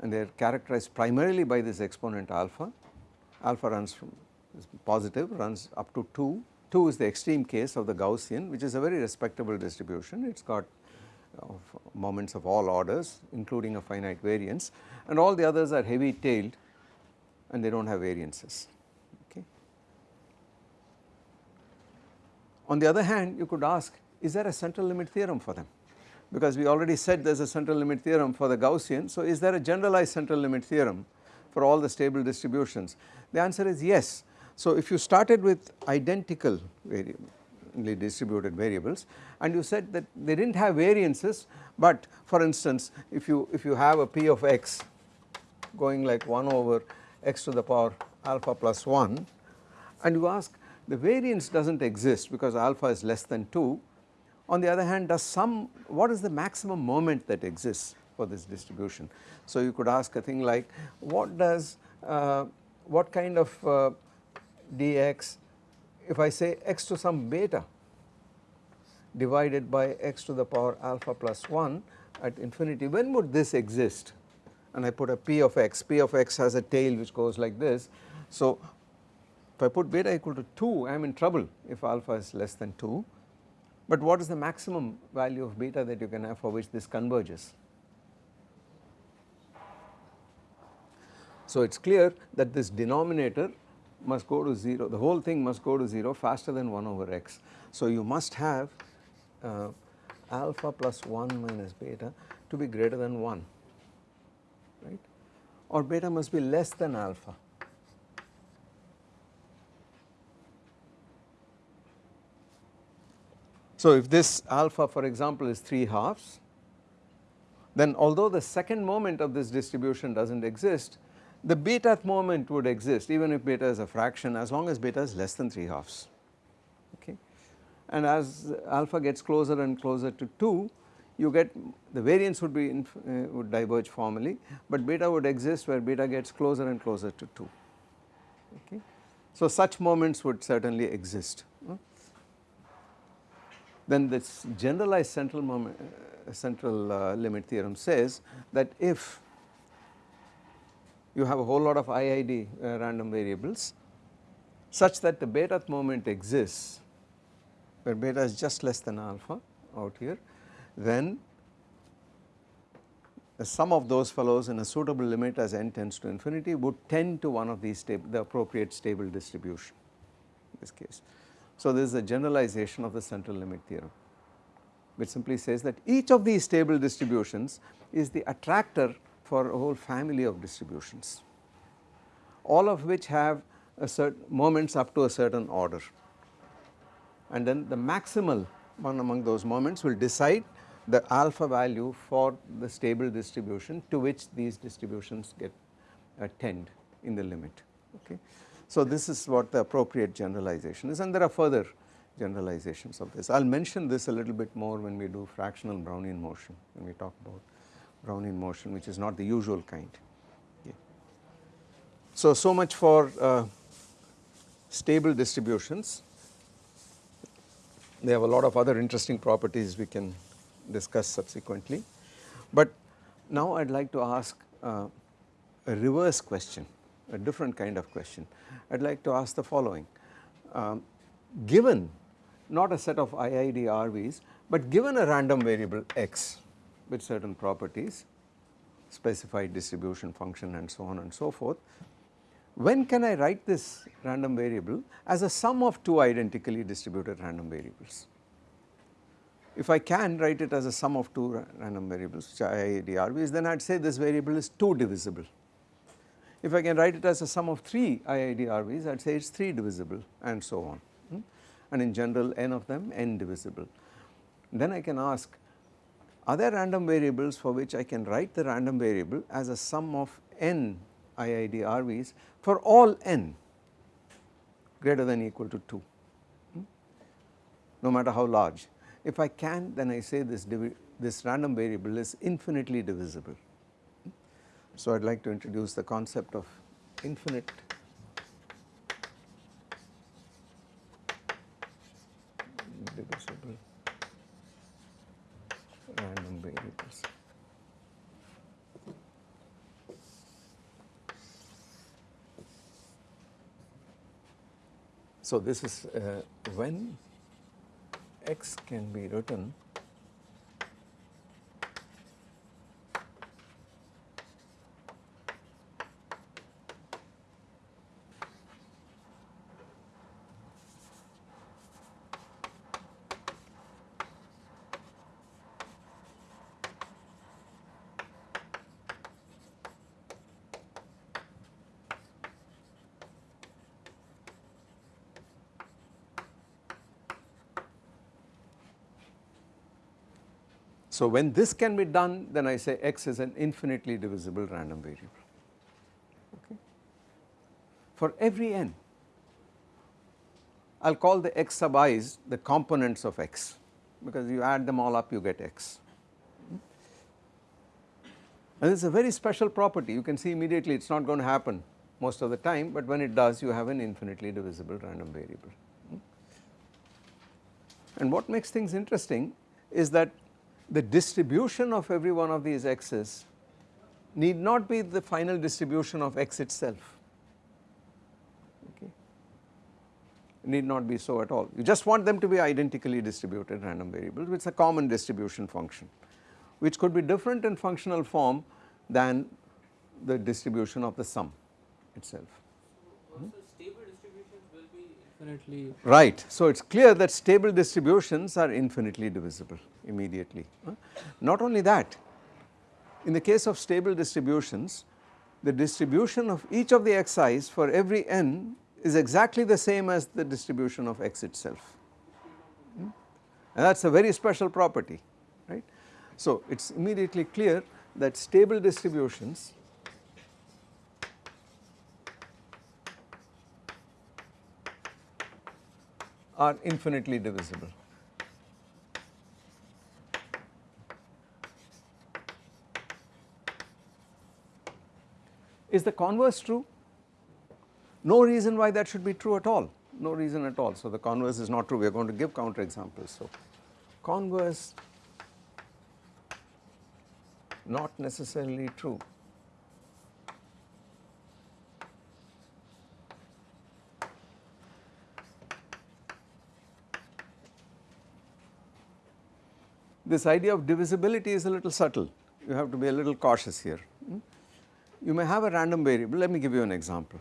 and they are characterized primarily by this exponent alpha. Alpha runs from positive runs up to 2 2 is the extreme case of the Gaussian which is a very respectable distribution. It has got uh, moments of all orders including a finite variance and all the others are heavy tailed and they do not have variances. Okay. On the other hand you could ask is there a central limit theorem for them because we already said there is a central limit theorem for the Gaussian. So is there a generalized central limit theorem for all the stable distributions? The answer is yes so, if you started with identical distributed variables and you said that they did not have variances, but for instance if you if you have a p of x going like 1 over x to the power alpha plus 1 and you ask the variance does not exist because alpha is less than 2 on the other hand does some what is the maximum moment that exists for this distribution. So, you could ask a thing like what does uh, what kind of uh, dx if I say x to some beta divided by x to the power alpha plus 1 at infinity when would this exist and I put a p of x, p of x has a tail which goes like this. So if I put beta equal to 2 I am in trouble if alpha is less than 2 but what is the maximum value of beta that you can have for which this converges. So it is clear that this denominator must go to 0, the whole thing must go to 0 faster than 1 over x. So you must have uh, alpha plus 1 minus beta to be greater than 1, right, or beta must be less than alpha. So if this alpha for example is 3 halves, then although the second moment of this distribution does not exist, the beta moment would exist even if beta is a fraction as long as beta is less than 3 halves okay. And as alpha gets closer and closer to 2 you get the variance would be uh, would diverge formally but beta would exist where beta gets closer and closer to 2 okay. So such moments would certainly exist. Then this generalized central moment uh, central uh, limit theorem says that if you have a whole lot of IID uh, random variables such that the beta moment exists where beta is just less than alpha out here then the sum of those fellows in a suitable limit as n tends to infinity would tend to one of these the appropriate stable distribution in this case. So this is a generalization of the central limit theorem which simply says that each of these stable distributions is the attractor for a whole family of distributions all of which have a certain moments up to a certain order and then the maximal one among those moments will decide the alpha value for the stable distribution to which these distributions get uh, tend in the limit okay. So this is what the appropriate generalization is and there are further generalizations of this. I will mention this a little bit more when we do fractional Brownian motion when we talk about Brownian motion which is not the usual kind. So, so much for uh, stable distributions. They have a lot of other interesting properties we can discuss subsequently. But now I would like to ask uh, a reverse question, a different kind of question. I would like to ask the following. Um, given not a set of IID RVs, but given a random variable x, with certain properties specified distribution function and so on and so forth. When can I write this random variable as a sum of two identically distributed random variables? if I can write it as a sum of two ra random variables which are IIDRVs then I would say this variable is 2 divisible. If I can write it as a sum of 3 IIDRVs I would say it is 3 divisible and so on hmm? and in general n of them n divisible. Then I can ask are there random variables for which I can write the random variable as a sum of n IIDRVs for all n greater than equal to 2 hmm? no matter how large if I can then I say this, this random variable is infinitely divisible. So I would like to introduce the concept of infinite divisible random variables. So this is uh, when x can be written So, when this can be done then I say x is an infinitely divisible random variable okay. For every n I will call the x sub i's the components of x because you add them all up you get x. And this is a very special property you can see immediately it is not going to happen most of the time but when it does you have an infinitely divisible random variable. And what makes things interesting is that the distribution of every one of these x's need not be the final distribution of x itself, okay. Need not be so at all. You just want them to be identically distributed random variables which a common distribution function which could be different in functional form than the distribution of the sum itself. So, stable distributions will be infinitely right. So, it is clear that stable distributions are infinitely divisible immediately. Not only that, in the case of stable distributions, the distribution of each of the xi's for every n is exactly the same as the distribution of x itself. Hmm? And that is a very special property, right. So, it is immediately clear that stable distributions are infinitely divisible. Is the converse true? No reason why that should be true at all, no reason at all. So, the converse is not true, we are going to give counter examples. So, converse not necessarily true. This idea of divisibility is a little subtle, you have to be a little cautious here. Hmm? you may have a random variable, let me give you an example.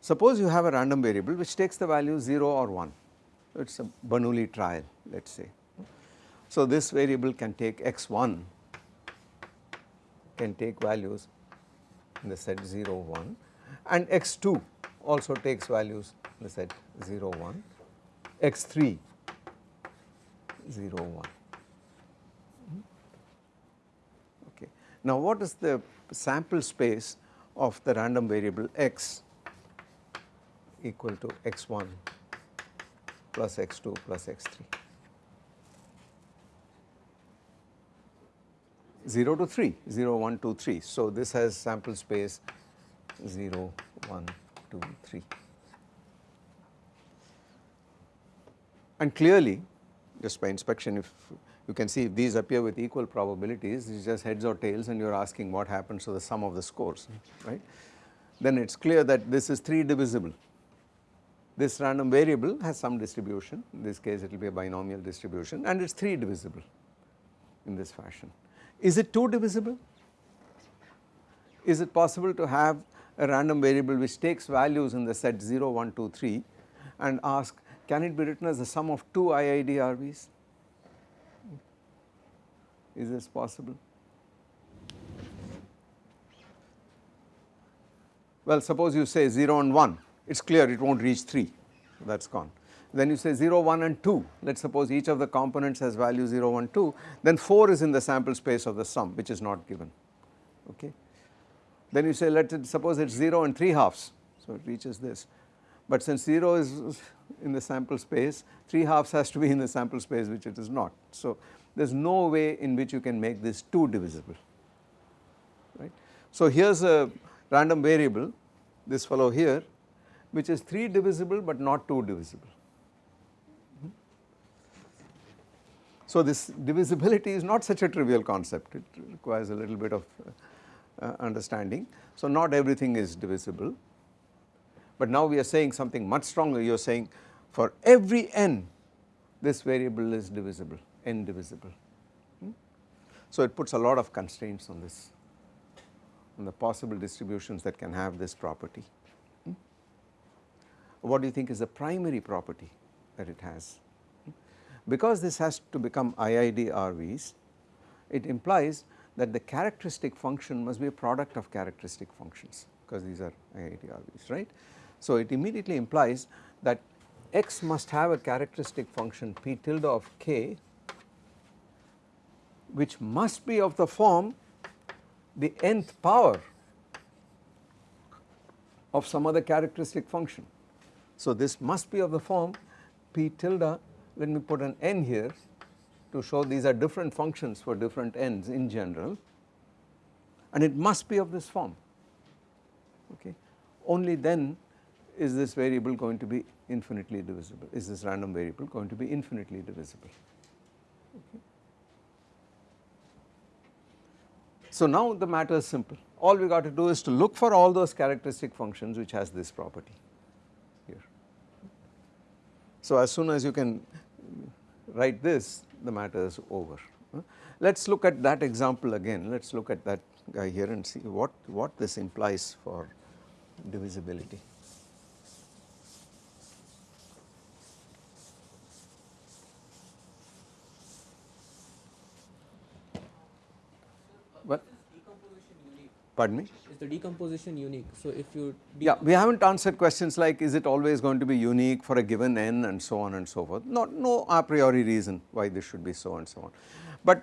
Suppose you have a random variable which takes the value 0 or 1, it is a Bernoulli trial let us say. So, this variable can take x1 can take values in the set 0 1 and x2 also takes values in the set 0 1, x3 0 1. Okay. Now, what is the sample space of the random variable x equal to x1 plus x2 plus x3. 0 to 3, 0, 1, 2, 3. So, this has sample space 0, 1, 2, 3. And clearly just by inspection if you can see if these appear with equal probabilities, it's just heads or tails and you are asking what happens to the sum of the scores, right. Then it is clear that this is 3 divisible. This random variable has some distribution, in this case it will be a binomial distribution and it is 3 divisible in this fashion. Is it 2 divisible? Is it possible to have a random variable which takes values in the set 0, 1, 2, 3 and ask can it be written as the sum of two IID RVs? Is this possible? Well, suppose you say 0 and 1, it is clear it not reach 3, that is gone. Then you say 0, 1 and 2, let us suppose each of the components has value 0, 1, 2, then 4 is in the sample space of the sum which is not given, okay. Then you say let us suppose it is 0 and 3 halves, so it reaches this. But since 0 is in the sample space, 3 halves has to be in the sample space which it is not. So, there is no way in which you can make this 2 divisible, right. So, here is a random variable this fellow here which is 3 divisible but not 2 divisible. So, this divisibility is not such a trivial concept, it requires a little bit of uh, understanding. So, not everything is divisible, but now we are saying something much stronger you are saying for every n this variable is divisible n divisible. Hmm? So, it puts a lot of constraints on this on the possible distributions that can have this property. Hmm? What do you think is the primary property that it has? Hmm? Because this has to become IID RVs, it implies that the characteristic function must be a product of characteristic functions because these are IID RVs, right. So, it immediately implies that x must have a characteristic function p tilde of k which must be of the form the nth power of some other characteristic function. So, this must be of the form p tilde. Let me put an n here to show these are different functions for different n's in general. And it must be of this form. Okay? Only then is this variable going to be infinitely divisible. Is this random variable going to be infinitely divisible? Okay. So now the matter is simple all we got to do is to look for all those characteristic functions which has this property here. So as soon as you can write this the matter is over. Let us look at that example again let us look at that guy here and see what, what this implies for divisibility. Pardon me? Is the decomposition unique? So if you yeah, we haven't answered questions like is it always going to be unique for a given n and so on and so forth. Not no a priori reason why this should be so and so on. But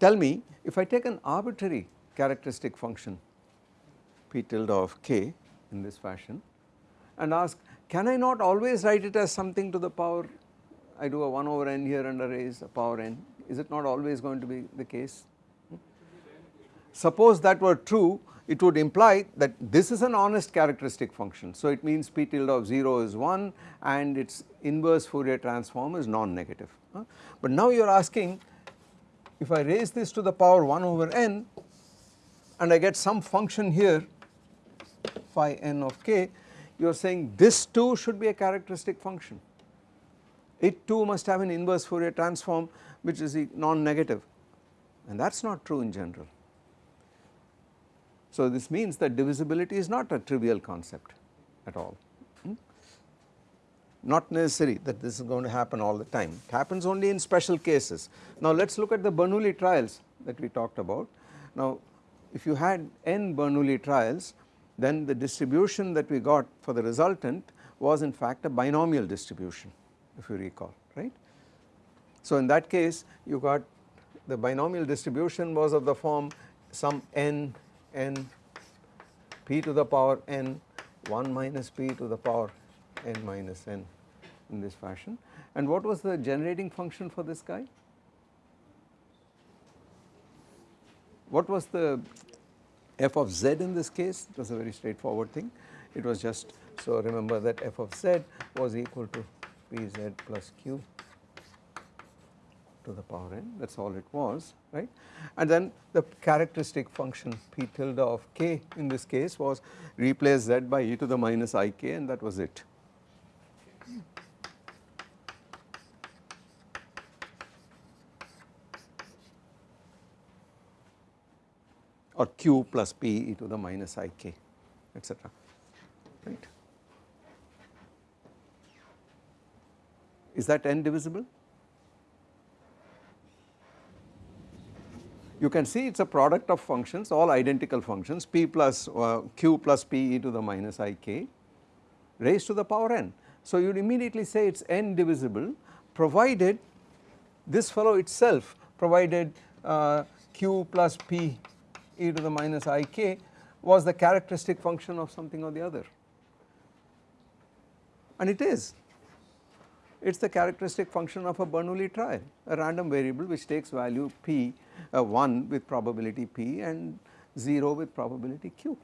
tell me if I take an arbitrary characteristic function p tilde of k in this fashion and ask can I not always write it as something to the power I do a 1 over n here and raise a power n is it not always going to be the case Suppose that were true it would imply that this is an honest characteristic function. So it means p tilde of 0 is 1 and its inverse Fourier transform is non-negative. But now you are asking if I raise this to the power 1 over n and I get some function here phi n of k you are saying this too should be a characteristic function. It too must have an inverse Fourier transform which is non-negative and that is not true in general. So this means that divisibility is not a trivial concept at all, hmm? not necessary that this is going to happen all the time, it happens only in special cases. Now let us look at the Bernoulli trials that we talked about. Now if you had n Bernoulli trials then the distribution that we got for the resultant was in fact a binomial distribution if you recall right. So in that case you got the binomial distribution was of the form some n n p to the power n 1 minus p to the power n minus n in this fashion. And what was the generating function for this guy? What was the f of z in this case? It was a very straightforward thing. It was just so remember that f of z was equal to pz plus q to the power n that is all it was right and then the characteristic function p tilde of k in this case was replace z by e to the minus i k and that was it. or q plus p e to the minus i k etc right. Is that n divisible? You can see it is a product of functions all identical functions p plus uh, q plus p e to the minus i k raised to the power n. So, you would immediately say it is n divisible provided this fellow itself provided uh, q plus p e to the minus i k was the characteristic function of something or the other and it is it is the characteristic function of a Bernoulli trial a random variable which takes value p uh, 1 with probability p and 0 with probability q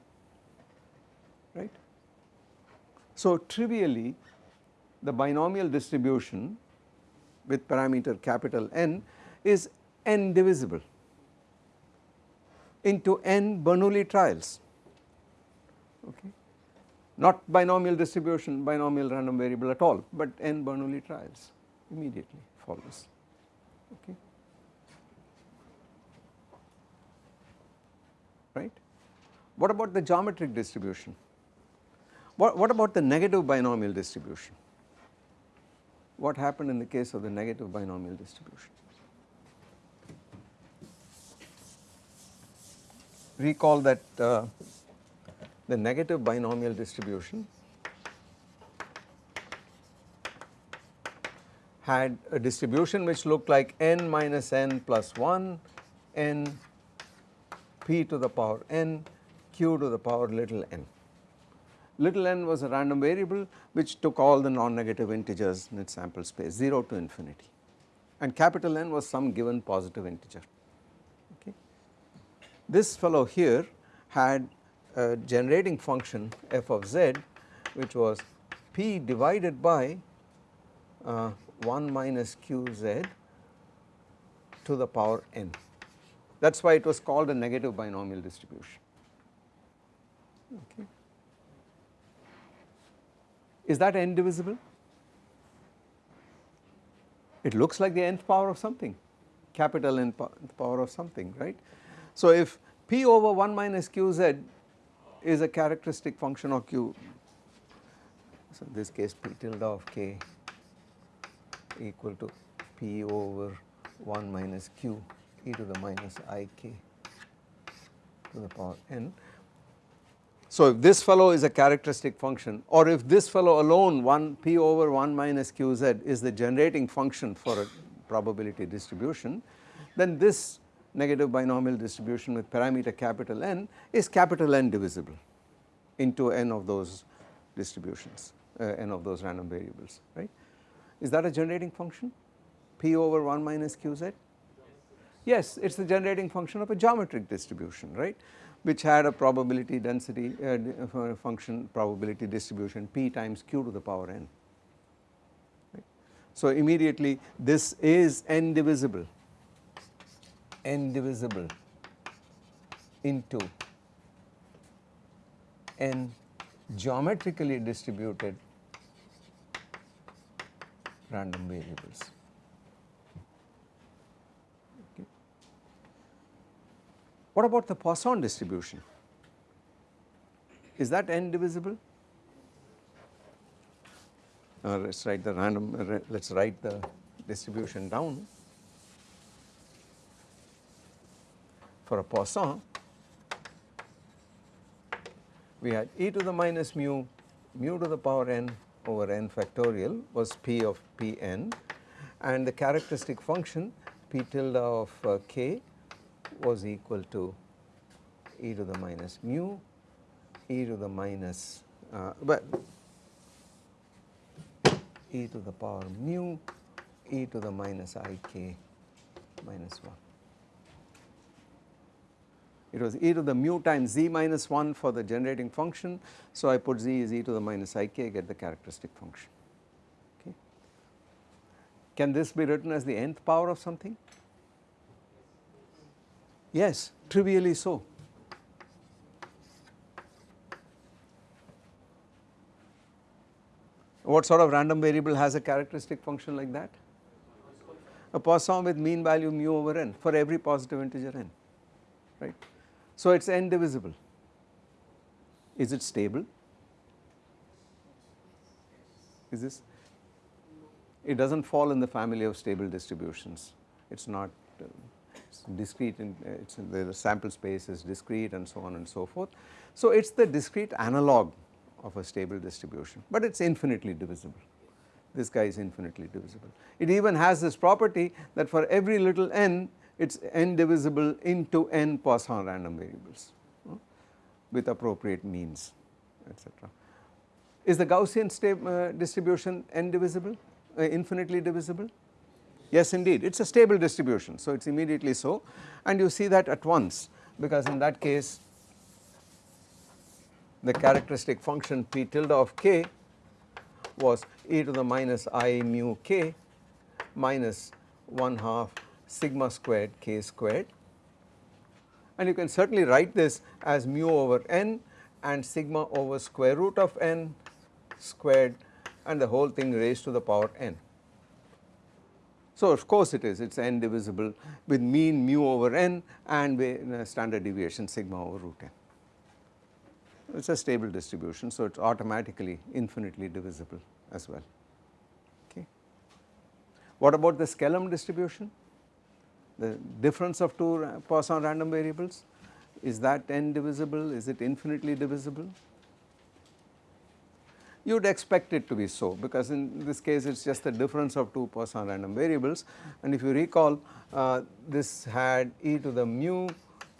right. So trivially the binomial distribution with parameter capital N is n divisible into n Bernoulli trials okay not binomial distribution binomial random variable at all but n Bernoulli trials immediately follows. Okay? Right? What about the geometric distribution? What, what about the negative binomial distribution? What happened in the case of the negative binomial distribution? Recall that uh, the negative binomial distribution had a distribution which looked like n minus n plus 1 n p to the power n q to the power little n. Little n was a random variable which took all the non-negative integers in its sample space 0 to infinity and capital N was some given positive integer. Okay. This fellow here had a generating function f of z which was p divided by uh, 1 minus qz to the power n. That is why it was called a negative binomial distribution. Okay. Is that n divisible? It looks like the nth power of something, capital N power of something, right. So, if p over 1 minus qz is a characteristic function of q, so in this case p tilde of k equal to p over 1 minus q e to the minus i k to the power n. So if this fellow is a characteristic function or if this fellow alone 1 p over 1 minus qz is the generating function for a probability distribution then this negative binomial distribution with parameter capital N is capital N divisible into n of those distributions uh, n of those random variables right. Is that a generating function p over 1 minus qz? Yes it is the generating function of a geometric distribution right which had a probability density uh, uh, function probability distribution p times q to the power n. Right. So immediately this is n divisible, n divisible into n geometrically distributed random variables. What about the Poisson distribution? Is that n divisible? Uh, let us write the random, uh, let us write the distribution down. For a Poisson, we had e to the minus mu, mu to the power n over n factorial was p of p n and the characteristic function p tilde of uh, k was equal to e to the minus mu e to the minus uh, e to the power mu e to the minus i k minus 1. It was e to the mu times z minus 1 for the generating function. So, I put z is e to the minus i k get the characteristic function. Okay. Can this be written as the nth power of something? Yes, trivially so. What sort of random variable has a characteristic function like that? A Poisson with mean value mu over n for every positive integer n, right. So it is n divisible. Is it stable? Is this? It does not fall in the family of stable distributions. It is not. Uh, discrete in, it's in the sample space is discrete and so on and so forth. So it is the discrete analog of a stable distribution, but it is infinitely divisible. This guy is infinitely divisible. It even has this property that for every little n, it is n divisible into n Poisson random variables uh, with appropriate means etc. Is the Gaussian uh, distribution n divisible, uh, infinitely divisible? Yes indeed, it is a stable distribution, so it is immediately so and you see that at once because in that case the characteristic function p tilde of k was e to the minus i mu k minus 1 half sigma squared k squared and you can certainly write this as mu over n and sigma over square root of n squared and the whole thing raised to the power n. So of course it is, it is n divisible with mean mu over n and uh, standard deviation sigma over root n. It is a stable distribution, so it is automatically infinitely divisible as well. Okay. What about the Skellam distribution? The difference of two Poisson random variables, is that n divisible, is it infinitely divisible? You would expect it to be so because in this case it is just the difference of two Poisson random variables and if you recall uh, this had e to the mu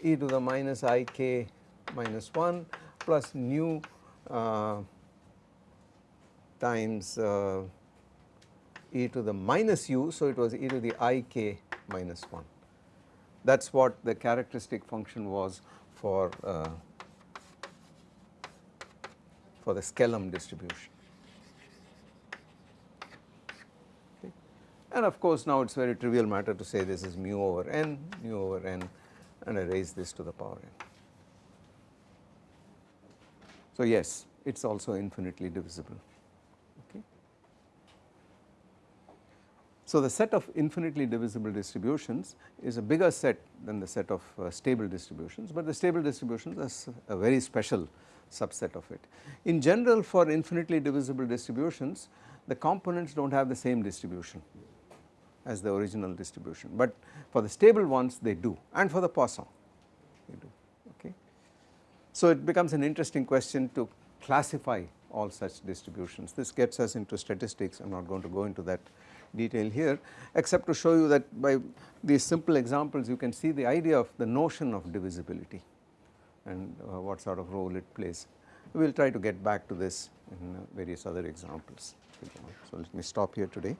e to the minus i k minus 1 plus nu uh, times uh, e to the minus u, so it was e to the i k minus 1. That is what the characteristic function was for uh, for the Skellam distribution. Okay. And of course now it is very trivial matter to say this is mu over n, mu over n and I raise this to the power n. So yes, it is also infinitely divisible. So the set of infinitely divisible distributions is a bigger set than the set of uh, stable distributions, but the stable distributions are a very special subset of it. In general for infinitely divisible distributions, the components do not have the same distribution as the original distribution, but for the stable ones they do and for the Poisson they do. okay. So it becomes an interesting question to classify all such distributions. This gets us into statistics, I am not going to go into that detail here except to show you that by these simple examples you can see the idea of the notion of divisibility and uh, what sort of role it plays. We will try to get back to this in uh, various other examples. So let me stop here today.